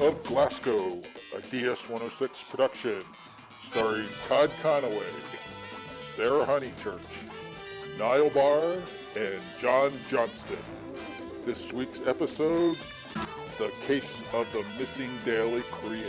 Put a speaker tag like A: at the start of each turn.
A: of Glasgow, a DS-106 production, starring Todd Conaway, Sarah Honeychurch, Niall Barr, and John Johnston. This week's episode, The Case of the Missing Daily Create.